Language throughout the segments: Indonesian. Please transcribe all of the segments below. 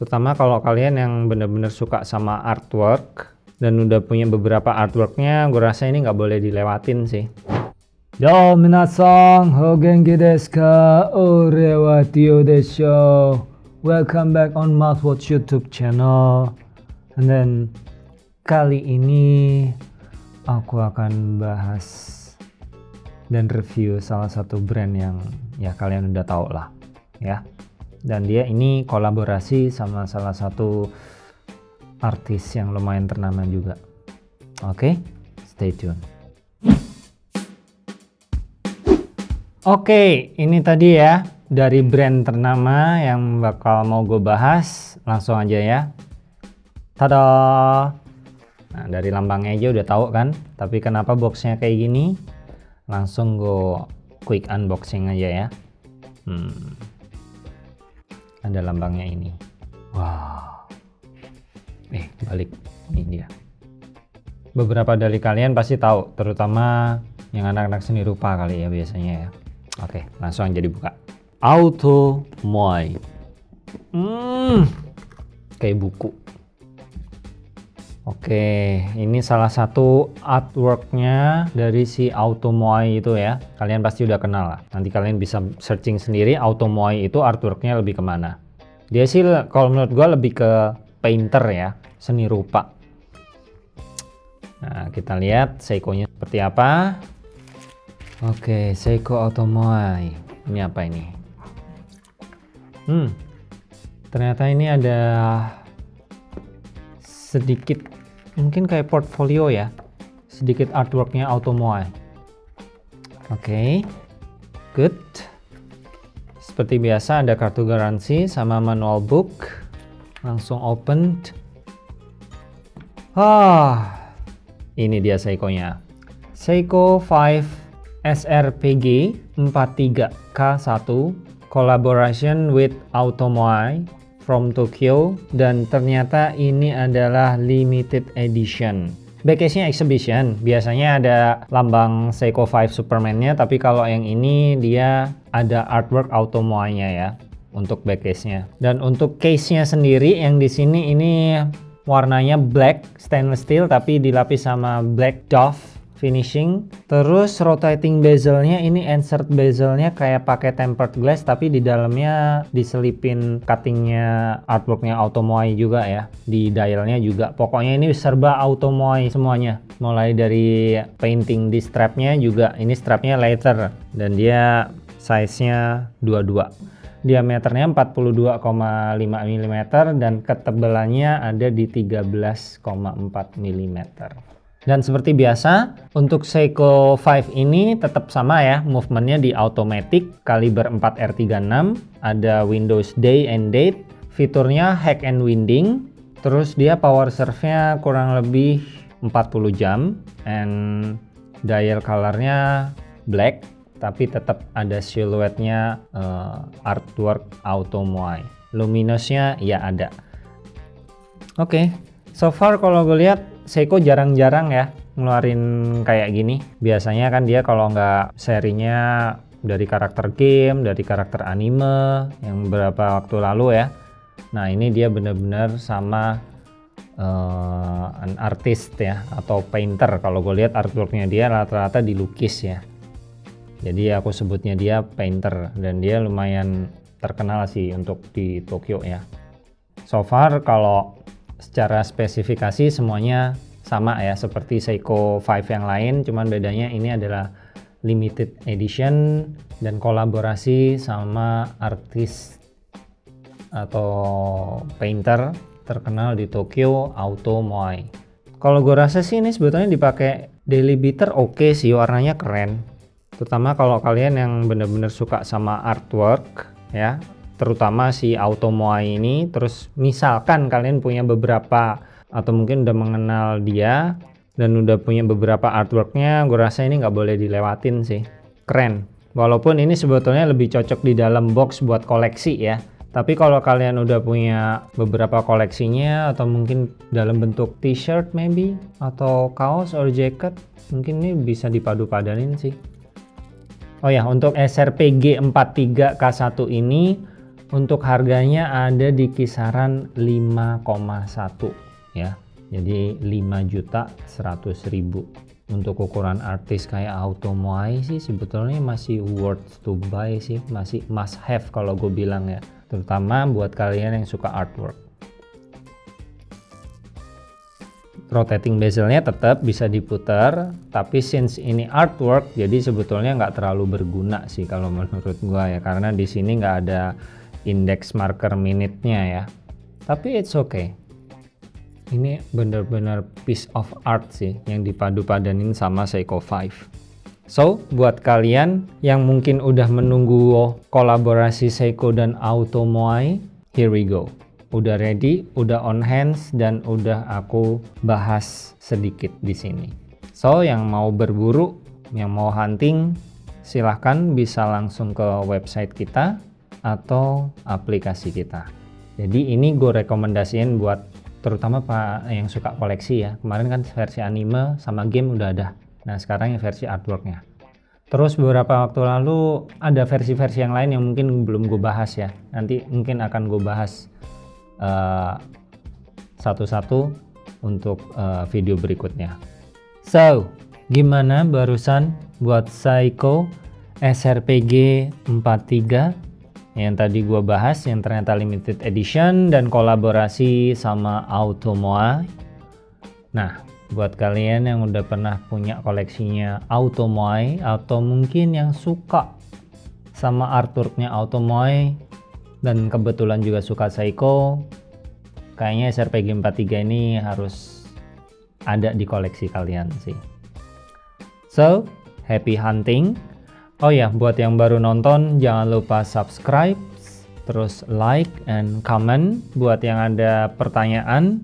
Terutama kalau kalian yang bener-bener suka sama artwork dan udah punya beberapa artworknya, gue rasa ini nggak boleh dilewatin sih. Yo, minasan, o genki desu ka? Ore wa Tio desho. Welcome back on Mouthwatch YouTube channel. And then kali ini aku akan bahas dan review salah satu brand yang ya kalian udah tahu lah ya dan dia ini kolaborasi sama salah satu artis yang lumayan ternama juga. Oke okay? stay tune. Oke okay, ini tadi ya dari brand ternama yang bakal mau gue bahas langsung aja ya. Tada! Nah dari lambangnya aja udah tahu kan? Tapi kenapa boxnya kayak gini? Langsung gue quick unboxing aja ya. Hmm ada lambangnya ini. Wow eh balik. Ini dia. Beberapa dari kalian pasti tahu terutama yang anak-anak seni rupa kali ya biasanya ya. Oke langsung aja dibuka. Auto moai. Hmm. Kayak buku Oke, ini salah satu artworknya dari si Automoai itu ya. Kalian pasti udah kenal lah. Nanti kalian bisa searching sendiri Automoai itu artworknya lebih ke mana. Dia sih kalau menurut gue lebih ke painter ya, seni rupa. Nah, kita lihat Seiko-nya seperti apa. Oke, Seiko Automoai. Ini apa ini? Hmm, ternyata ini ada sedikit mungkin kayak portfolio ya. Sedikit artworknya Automoai oke. Okay. good. Seperti biasa ada kartu garansi sama manual book. Langsung open ah ini dia Seiko nya Seiko 5 SRPG 43K1 collaboration with Automoai from Tokyo dan ternyata ini adalah limited edition. Backcase-nya exhibition, biasanya ada lambang Seiko 5 Superman-nya, tapi kalau yang ini dia ada artwork Automoa-nya ya untuk backcase-nya. Dan untuk case-nya sendiri yang di sini ini warnanya black stainless steel tapi dilapis sama black doff finishing. Terus rotating bezelnya ini insert bezelnya kayak pakai tempered glass tapi di dalamnya diselipin cuttingnya artworknya Automoai juga ya. Di dialnya juga. Pokoknya ini serba Automoai semuanya. Mulai dari painting di strapnya juga. Ini strapnya leather dan dia size nya 22 diameternya 42,5 mm dan ketebalannya ada di 13,4 mm dan seperti biasa, untuk Seiko 5 ini tetap sama ya, movementnya di automatic, kaliber 4R36, ada Windows Day and Date, fiturnya hack and winding, terus dia power serve-nya kurang lebih 40 jam, and dial colornya black, tapi tetap ada siluetnya uh, artwork auto moai. Luminosnya ya ada. Oke, okay. so far kalau gue lihat Seiko jarang-jarang ya ngeluarin kayak gini. Biasanya kan dia kalau nggak serinya dari karakter game, dari karakter anime yang beberapa waktu lalu ya. Nah ini dia bener-bener sama uh, an artist ya atau painter. Kalau gue lihat artworknya dia rata-rata dilukis ya. Jadi aku sebutnya dia painter dan dia lumayan terkenal sih untuk di Tokyo ya. So far kalau secara spesifikasi semuanya sama ya seperti Seiko 5 yang lain cuman bedanya ini adalah limited edition dan kolaborasi sama artis atau painter terkenal di Tokyo Auto Moai. Kalau gue rasa sih ini sebetulnya dipakai daily beater oke okay sih warnanya keren. Terutama kalau kalian yang bener-bener suka sama artwork ya terutama si Automoai ini. Terus misalkan kalian punya beberapa atau mungkin udah mengenal dia dan udah punya beberapa artworknya gue rasa ini nggak boleh dilewatin sih. Keren. Walaupun ini sebetulnya lebih cocok di dalam box buat koleksi ya. Tapi kalau kalian udah punya beberapa koleksinya atau mungkin dalam bentuk t-shirt maybe atau kaos or jacket mungkin ini bisa dipadu-padanin sih. Oh ya untuk SRPG 43K1 ini untuk harganya ada di kisaran 5,1 ya. Jadi 5 juta 100 ribu. Untuk ukuran artis kayak Automoai sih sebetulnya masih worth to buy sih. Masih must have kalau gue bilang ya. Terutama buat kalian yang suka artwork. Rotating bezelnya tetap bisa diputar tapi since ini artwork jadi sebetulnya nggak terlalu berguna sih kalau menurut gua ya. Karena di sini nggak ada index marker minute-nya ya. Tapi it's okay. Ini bener-bener piece of art sih yang dipadu-padanin sama Seiko 5 so buat kalian yang mungkin udah menunggu kolaborasi Seiko dan Automoai here we go. Udah ready udah on hands dan udah aku bahas sedikit di sini. So yang mau berburu yang mau hunting silahkan bisa langsung ke website kita atau aplikasi kita. Jadi ini gue rekomendasiin buat terutama pak yang suka koleksi ya. Kemarin kan versi anime sama game udah ada. Nah sekarang yang versi artworknya. Terus beberapa waktu lalu ada versi-versi yang lain yang mungkin belum gue bahas ya. Nanti mungkin akan gue bahas eh, satu-satu uh, untuk uh, video berikutnya. So gimana barusan buat Psycho SRPG 43 yang tadi gua bahas yang ternyata limited edition dan kolaborasi sama Automoa. Nah, buat kalian yang udah pernah punya koleksinya Automoai atau mungkin yang suka sama artworknya Automoai dan kebetulan juga suka Seiko, kayaknya SRPG 43 ini harus ada di koleksi kalian sih. So, happy hunting! Oh ya, buat yang baru nonton jangan lupa subscribe, terus like and comment. Buat yang ada pertanyaan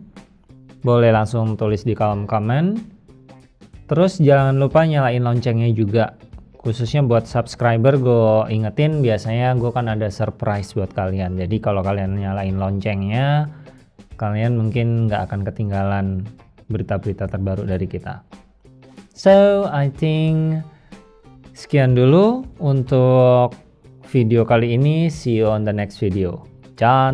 boleh langsung tulis di kolom komen. Terus jangan lupa nyalain loncengnya juga. Khususnya buat subscriber gue ingetin biasanya gue kan ada surprise buat kalian. Jadi kalau kalian nyalain loncengnya, kalian mungkin nggak akan ketinggalan berita-berita terbaru dari kita. So, I think Sekian dulu untuk video kali ini. See you on the next video. Ciao,